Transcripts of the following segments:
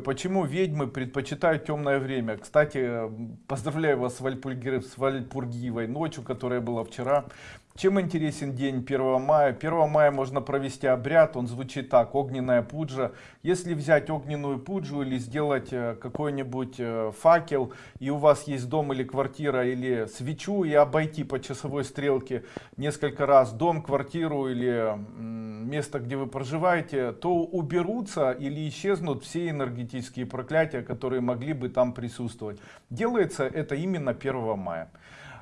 Почему ведьмы предпочитают темное время? Кстати, поздравляю вас с, Вальпурги... с Вальпургиевой ночью, которая была вчера. Чем интересен день 1 мая? 1 мая можно провести обряд, он звучит так, огненная пуджа. Если взять огненную пуджу или сделать э, какой-нибудь э, факел, и у вас есть дом или квартира, или свечу, и обойти по часовой стрелке несколько раз дом, квартиру или место, где вы проживаете, то уберутся или исчезнут все энергетические проклятия, которые могли бы там присутствовать. Делается это именно 1 мая.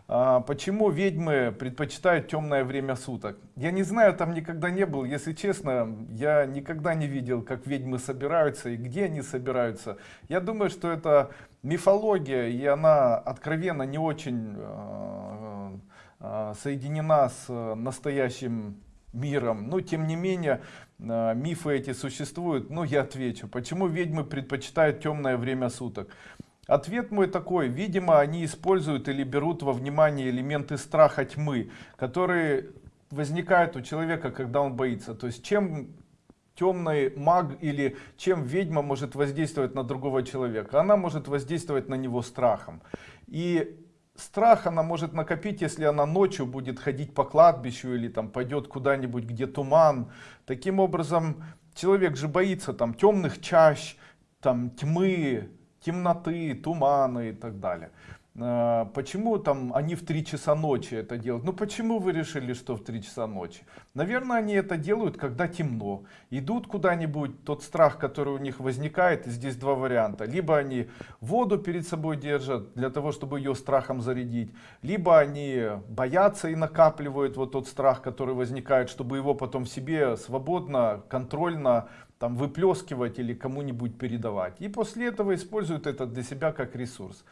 А, почему ведьмы предпочитают темное время суток? Я не знаю, там никогда не был. Если честно, я никогда не видел, как ведьмы собираются и где они собираются. Я думаю, что это мифология, и она откровенно не очень а, а, соединена с настоящим миром. Но тем не менее, мифы эти существуют. Но я отвечу, почему ведьмы предпочитают темное время суток. Ответ мой такой, видимо, они используют или берут во внимание элементы страха тьмы, которые возникают у человека, когда он боится. То есть чем темный маг или чем ведьма может воздействовать на другого человека? Она может воздействовать на него страхом. И страх она может накопить, если она ночью будет ходить по кладбищу или там пойдет куда-нибудь, где туман. Таким образом, человек же боится там темных чащ, там тьмы, темноты, туманы и так далее. А, почему там они в 3 часа ночи это делают? Ну почему вы решили, что в 3 часа ночи? Наверное, они это делают, когда темно. Идут куда-нибудь, тот страх, который у них возникает, здесь два варианта. Либо они воду перед собой держат, для того, чтобы ее страхом зарядить. Либо они боятся и накапливают вот тот страх, который возникает, чтобы его потом себе свободно, контрольно там выплескивать или кому-нибудь передавать. И после этого используют это для себя как ресурс.